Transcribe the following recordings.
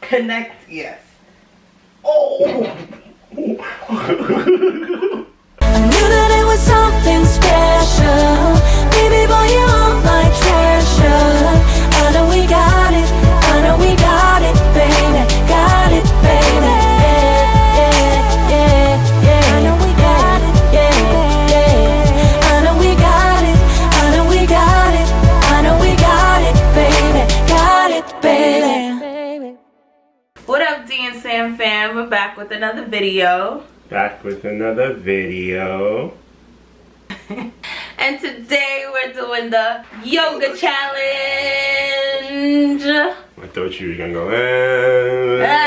Connect, yes. Oh! I knew that it was something special. Baby boy, you're with another video. Back with another video. And today we're doing the yoga challenge. I thought you were gonna go. "Eh."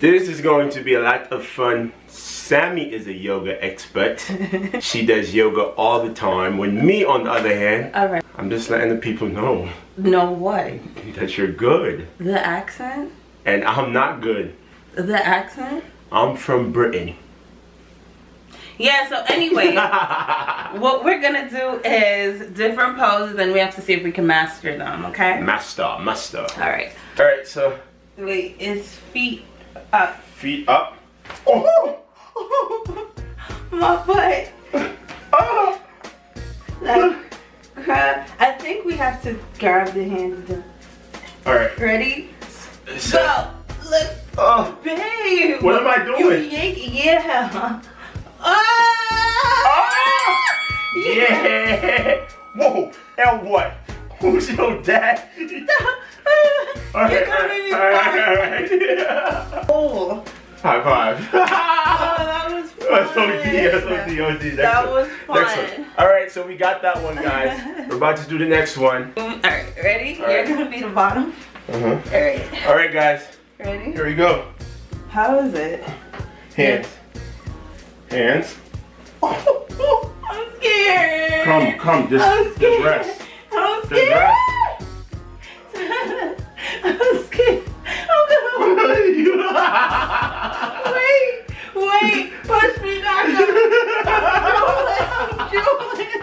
This is going to be a lot of fun. Sammy is a yoga expert. she does yoga all the time. When me, on the other hand, All right. I'm just letting the people know Know what? that you're good. The accent? And I'm not good. The accent? I'm from Britain. Yeah, so anyway, what we're gonna do is different poses and we have to see if we can master them, okay? Master, master. Alright. Alright, so Wait, it's feet up. feet up. Oh! My foot. Oh! Like. I think we have to grab the hands. Alright. Ready? So, Look, oh. babe! What am I You doing? yank, yeah. Ah! Ah! Yeah! Whoa! And what? Who's your dad? You're Alright, gonna be alright, fine. alright, alright. Oh, High five. oh, that was fun. That's OD, that's OD, OD. Next That one. was Next fun. one. Alright, so we got that one, guys. We're about to do the next one. Alright, ready? Alright. You're gonna be the bottom. Uh-huh. Alright, Alright, guys. ready? Here we go. How is it? Hands. Hands. I'm scared. Come, come, just, I'm just rest. I'm Just scared. rest. I'm scared. I'm gonna wait, wait, push me back up. Julian.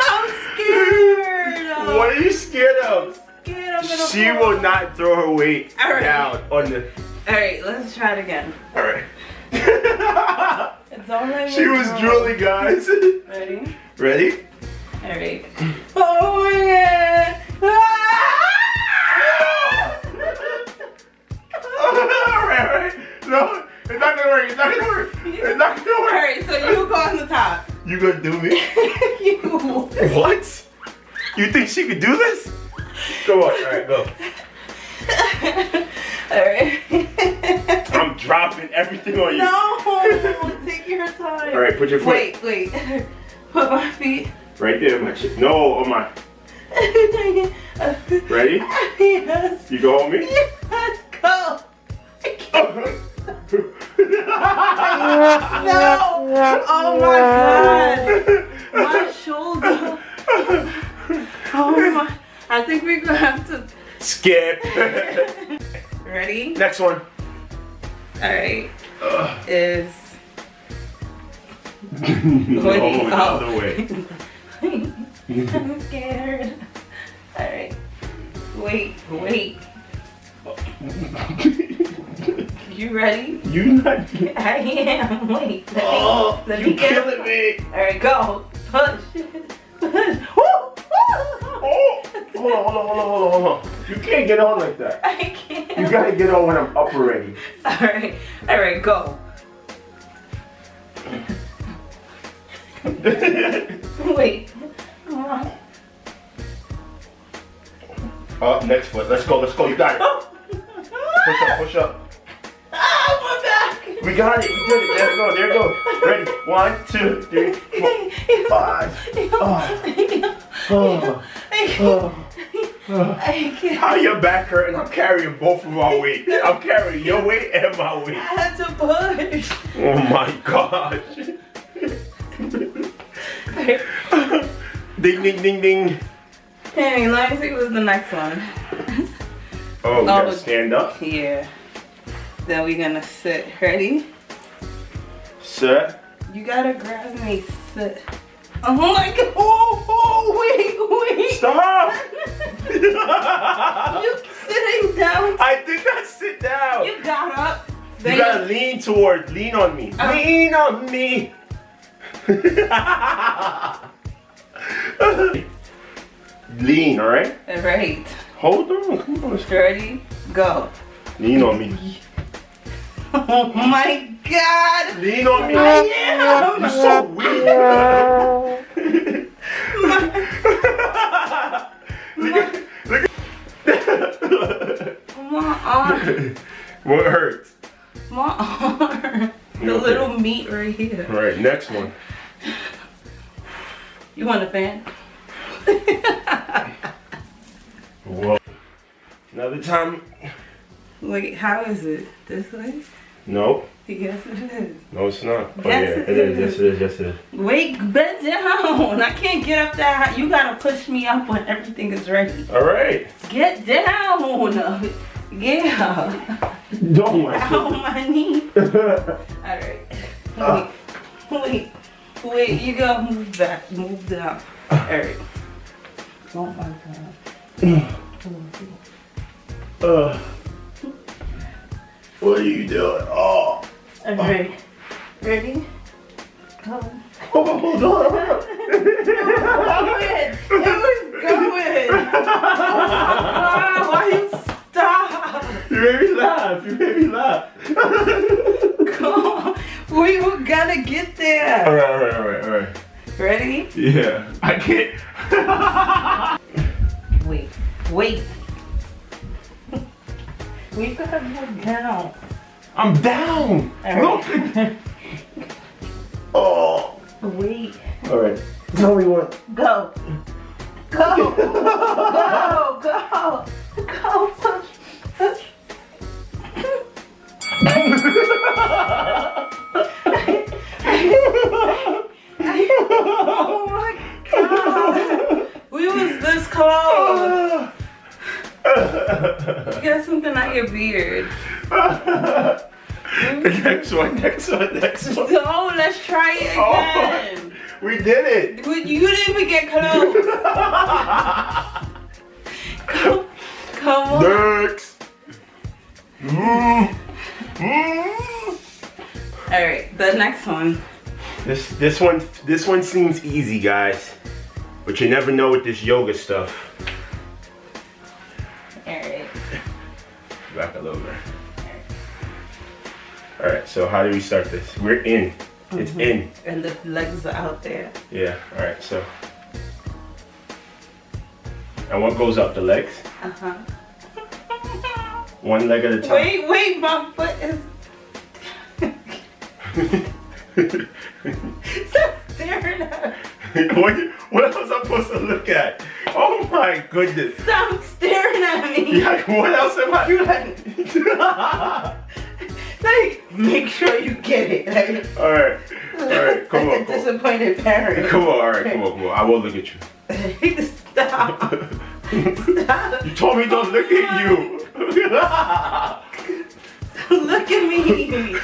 I'm scared. what are you scared of? Scared I'm gonna She fall. will not throw her weight down on the. Alright, let's try it again. Alright. It's only she was drooling, guys. Ready? Ready? Alright. Oh ah! my god! alright, alright. No, it's not gonna work. It's not gonna work. It's not gonna work. Alright, so you go on the top. You gonna do me? you. What? You think she could do this? Go on. Alright, go. Alright. I'm dropping everything on you. no! Take your time. Alright, put your foot Wait, wait. Put my feet. right there. My shit. No, on my. Ready? yes. You go on me? Yes, go. I can't. no! No. Oh my god. My shoulder. Oh my. I think we're gonna have to. Skip. Ready? Next one. Alright. Ugh. Is. no, Wait, the oh. other way. I'm scared. Alright. Wait, wait. You ready? you not. I am. Wait. Let me, Oh, let you me get killing me. Alright, go. Push. Push. Woo! Oh, hold on, hold on, hold on, hold on, hold on. You can't get on like that. I can't. You gotta get on when I'm up already. Alright. Alright, go. Wait. Come on. Up, next foot. Let's go, let's go. You got it. Push up, push up. Ah, my back. We got it. We did it. There we go. There we go. Ready? One, two, three, four, five. Oh, oh. How your back hurting? I'm carrying both of our weight. I'm carrying your weight and my weight. I had to push. Oh my gosh. ding, ding, ding, ding. Hey, let me see what's the next one. Oh, we gotta stand up. Yeah. Then we're gonna sit. Ready? Sit. You gotta grab me. Sit. Oh my god. Oh, oh, wait, wait. Stop! You sitting down. I did not sit down. You got up. You gotta lean toward, lean on me. Uh. lean on me. lean, alright? Right. Hold on, come on. Ready? Go. Lean on me. Oh my god. Lean on me. I am. You're so weak. Look at, look at. My arm. what hurts? My arm. The Okay. little meat right here. Alright, next one. You want a fan? Whoa. Another time. Wait, how is it? This way? No, Yes, it is. no, it's not. Oh, Yes, yeah, it it is. is. Yes, it is. Yes, it is. Wait, bend down. I can't get up that high. You gotta push me up when everything is ready. Alright. Get down. Yeah. Don't my Ow, my knee. Alright. Ah. Wait. Wait. Wait, you gotta move back. Move down. Alright. Oh my god. Uh, what are you doing? Oh, Alright. Ready? Go. oh hold on. Going. It was going. Ah, why you stop? you made me laugh. You made me laugh. Come on. We were gonna get there. alright, alright, alright, alright. Ready? Yeah, I can't. Wait. Wait. We've gotta go down. I'm down. Alright. Look. Oh. Wait. Alright. Tell me what. Go. Go. Go. Go. Go. Push. Push. oh my god. We was this close. You got something on your beard. next one, next one, next one. So let's try it again. We did it. But You didn't even get close. Come, come on. Next. Mm. Mm. All right, the next one. This this one this one seems easy, guys, but you never know with this yoga stuff. All right. So how do we start this? We're in. It's in. And the legs are out there. Yeah. All right. So. And what goes up? The legs. Uh huh. One leg at a time. Wait, wait, my foot is. Stop staring at. what, what else am I supposed to look at? Oh my goodness. Stop staring at me. Yeah, what else am I? Like, make sure you get it. Like, all right. All right. Come like on. a Come on. disappointed parent. Come on. All right. Come on. Come on. I will look at you. Stop. Stop. You told me don't look at you. Look at me.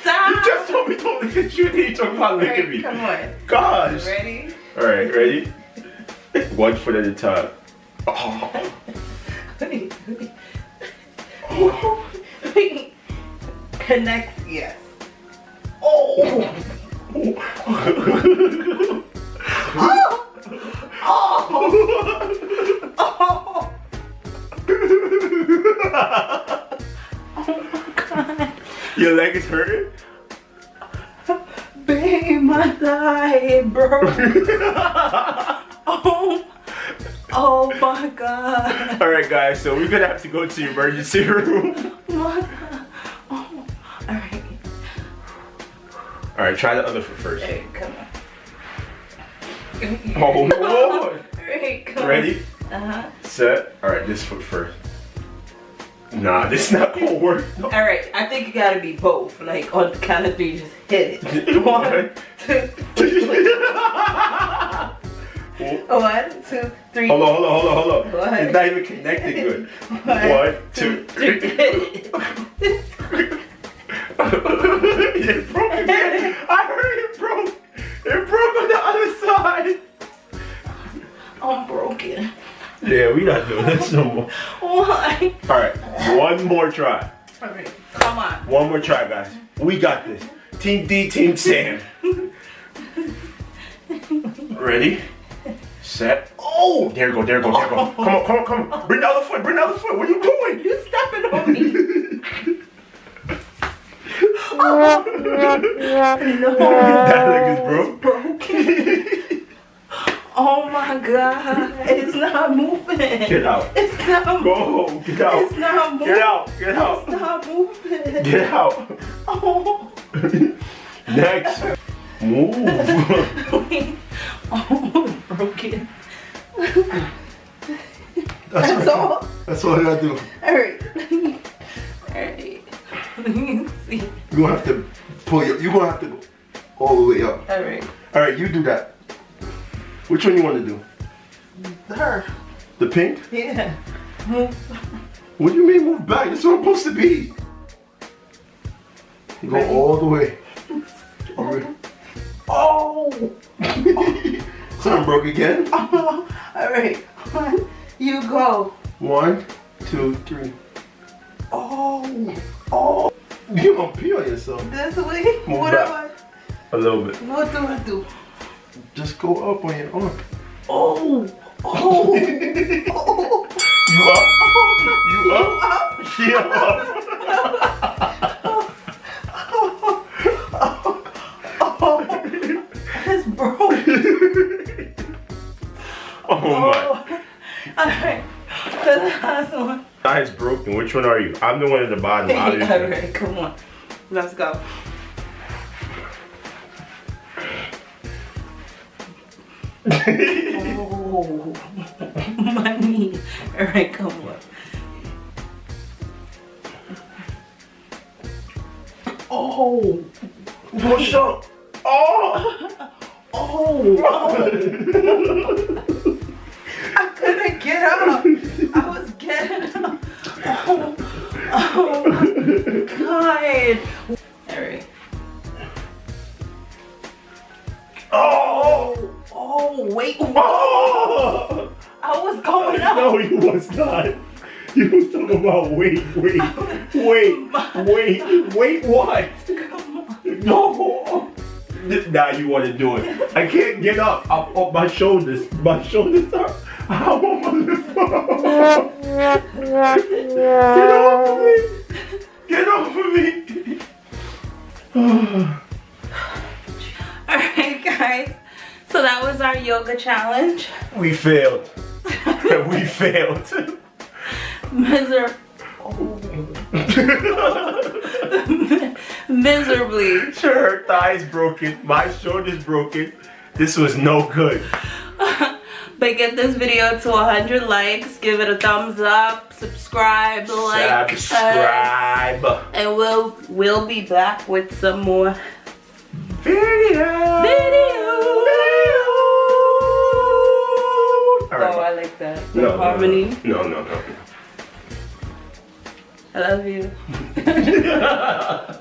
Stop. You just told me don't look at you, and then you talking about look at me. Come on. Gosh. Ready? All right, ready? One foot at a time. Oh. Wait, wait. Wait. Connect, yes. Oh. Oh. Oh Oh. oh God. Your leg is hurting? Babe, my thigh, bro. oh. Oh my God. All right, guys. So we're gonna have to go to the emergency room. All right, try the other foot first. Hey, come on. Oh Lord. Right, come. Ready? Uh-huh. Set. All right, this foot first. Nah, this not gonna work. No. All right, I think you gotta be both. Like on the count of three, just hit it. One, two, three. One, two, three. Hold on, hold on, hold on, hold on. What? It's not even connected good. One, One, two, three. three. Hit it. Yeah, we not doing this no more. Why? All right, one more try. Come on. One more try, guys. We got this. Team D, Team Sam. Ready? Set. Oh! There you go, there you go, there you go. Come on, come on, come on. Bring the other foot, bring the other foot. What are you doing? You're stepping on me. that leg is broke. Oh my god. It's not moving. Get out. It's not Go. Get out. It's not moving. Get out. Get out. It's not moving. Get out. Oh. Next. Move. oh, broken. That's, That's all. That's all I gotta do. Alright. Alright. Let me see. You're gonna have to pull your. You're gonna have to go all the way up. Alright. All right, you do that. Which one you want to do? Her. The pink? Yeah. What do you mean move back? That's what I'm supposed to be. Go all the way. All right. Oh. Something broke again. Alright. One. You go. One, two, three. Oh. Oh. You gonna pee on yourself? This way? Move what back. do A little bit. What do I do? Just go up on your arm. Oh. Oh. oh. You up? You up? It's broken. Oh my. Oh. Alright. The last one. Mine is broken. Which one are you? I'm the one at the bottom. Come on. Let's go. Oh, my knee. Alright, come on. Oh, Push up. Oh! oh, I couldn't get up. I was getting up. Oh, oh my god. Wait. Oh! I was going up. No, you was not. You was talking about wait, wait, wait, wait, wait, what? No. Now you want to do it. I can't get up. I'm up my shoulders. My shoulders are. I'm on my We failed. we failed. Miser miserably. Sure, her thigh's broken. My shoulder's broken. This was no good. But get this video to 100 likes, give it a thumbs up, subscribe, like, us, Subscribe. and we'll we'll be back with some more Video. videos. All right. Oh, I like that. The No, no, harmony. No, no, no. I love you.